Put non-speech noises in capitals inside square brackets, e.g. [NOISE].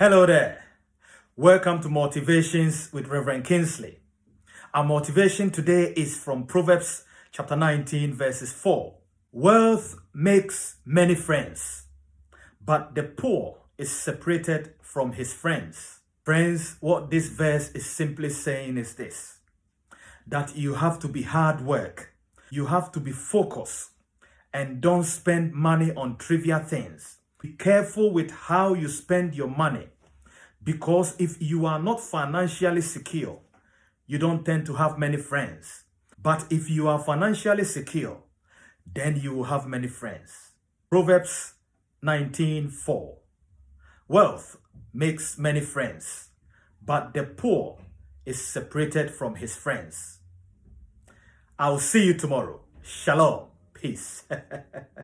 Hello there. Welcome to Motivations with Reverend Kingsley. Our motivation today is from Proverbs chapter 19 verses 4. Wealth makes many friends, but the poor is separated from his friends. Friends, what this verse is simply saying is this. That you have to be hard work. You have to be focused and don't spend money on trivial things. Be careful with how you spend your money because if you are not financially secure, you don't tend to have many friends. But if you are financially secure, then you will have many friends. Proverbs 19:4. Wealth makes many friends, but the poor is separated from his friends. I'll see you tomorrow. Shalom. Peace. [LAUGHS]